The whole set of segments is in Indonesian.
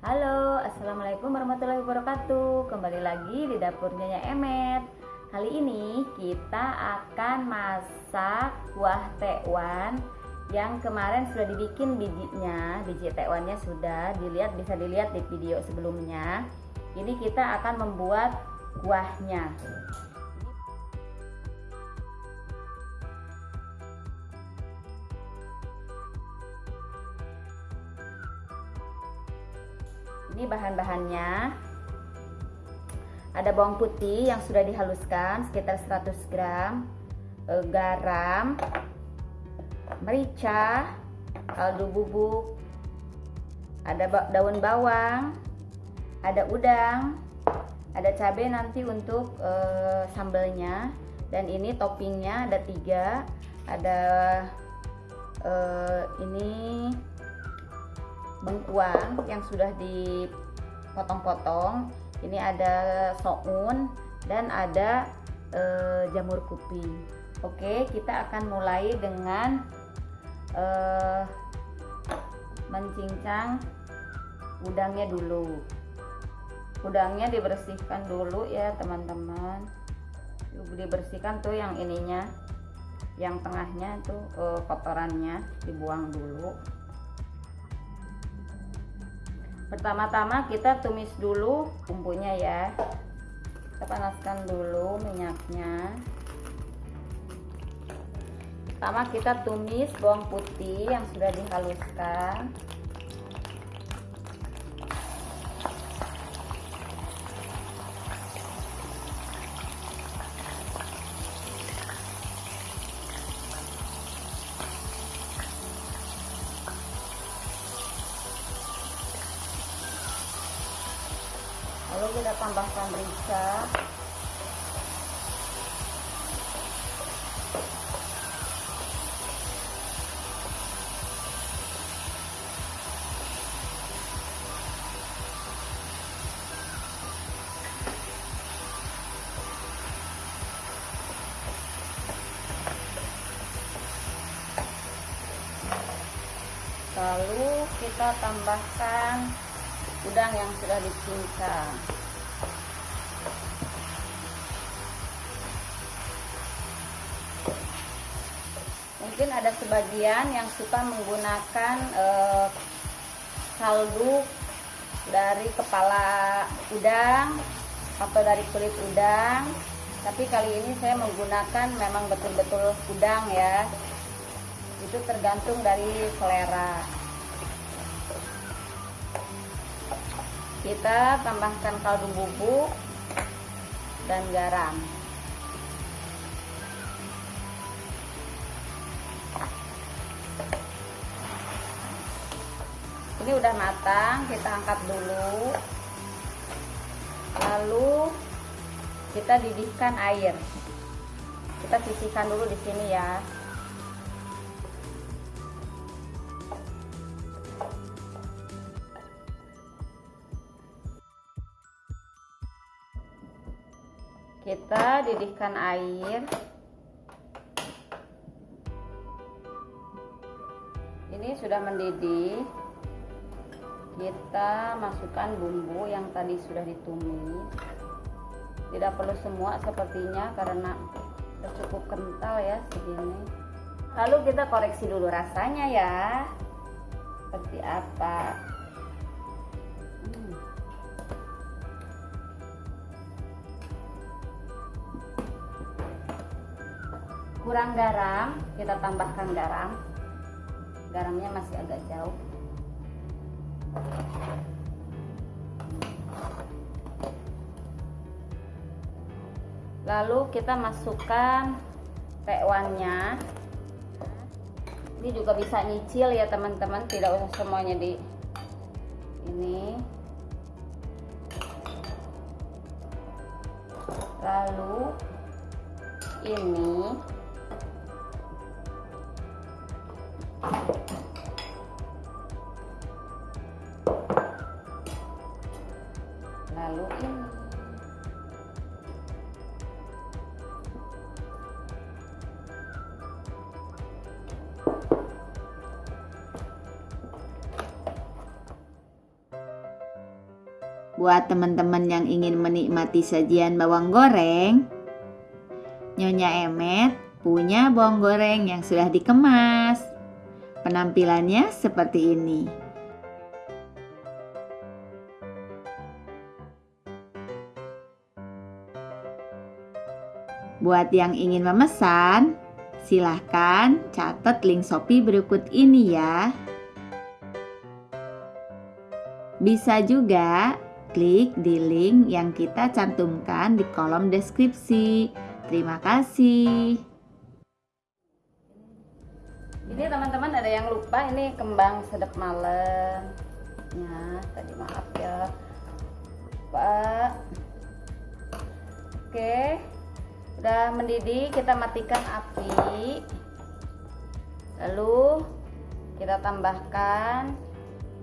Halo, Assalamualaikum warahmatullahi wabarakatuh. Kembali lagi di dapur Nyonya Emet. Kali ini kita akan masak kuah tekwan Yang kemarin sudah dibikin bijinya. Biji tekwannya sudah dilihat bisa dilihat di video sebelumnya. Ini kita akan membuat kuahnya ini bahan-bahannya. Ada bawang putih yang sudah dihaluskan sekitar 100 gram. E, garam. Merica. Kaldu bubuk. Ada daun bawang. Ada udang. Ada cabai nanti untuk e, sambelnya. Dan ini toppingnya ada tiga. Ada e, ini bengkuang yang sudah dipotong-potong. Ini ada soun dan ada e, jamur kuping oke kita akan mulai dengan e, mencincang udangnya dulu. Udangnya dibersihkan dulu ya teman-teman. Dibersihkan tuh yang ininya yang tengahnya itu e, kotorannya dibuang dulu pertama-tama kita tumis dulu bumbunya ya. Kita panaskan dulu minyaknya. Pertama kita tumis bawang putih yang sudah dihaluskan kita tambahkan merica lalu kita tambahkan udang yang sudah dicincang mungkin ada sebagian yang suka menggunakan eh, kaldu dari kepala udang atau dari kulit udang. Tapi kali ini saya menggunakan memang betul-betul udang ya. Itu tergantung dari selera kita tambahkan kaldu bubuk dan garam. Ini udah matang kita angkat dulu. Lalu kita didihkan air. Kita sisihkan dulu di sini ya kita didihkan air. Ini sudah mendidih. Kita masukkan bumbu yang tadi sudah ditumis tidak perlu semua sepertinya karena cukup kental ya segini. Lalu kita koreksi dulu rasanya ya. Seperti apa kurang garam kita tambahkan garam. Garamnya masih agak jauh. Lalu kita masukkan tekwannya ini juga bisa nyicil ya teman-teman. Tidak usah semuanya di ini. Lalu ini lalu ini Buat teman-teman yang ingin menikmati sajian bawang goreng, Nyonya Emet punya bawang goreng yang sudah dikemas. Penampilannya seperti ini. Buat yang ingin memesan, silahkan catat link Shopee berikut ini ya. Bisa juga klik di link yang kita cantumkan di kolom deskripsi. Terima kasih. Ini teman-teman ada yang lupa ini kembang sedap malam. Ya, tadi maaf ya. Pak. Oke. Udah mendidih, kita matikan api. Lalu kita tambahkan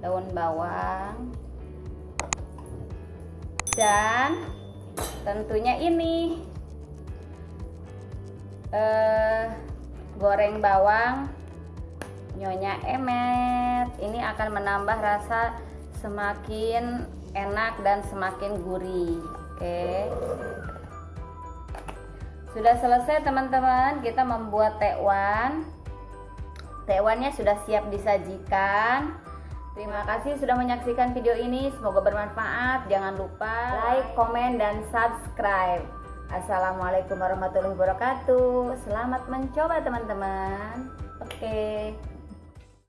daun bawang dan tentunya ini eh, goreng bawang nyonya emet ini akan menambah rasa semakin enak dan semakin gurih oke sudah selesai teman-teman kita membuat tekwan tekwannya sudah siap disajikan Terima kasih sudah menyaksikan video ini. Semoga bermanfaat. Jangan lupa like, komen, dan subscribe. Assalamualaikum warahmatullahi wabarakatuh. Selamat mencoba teman-teman. Oke.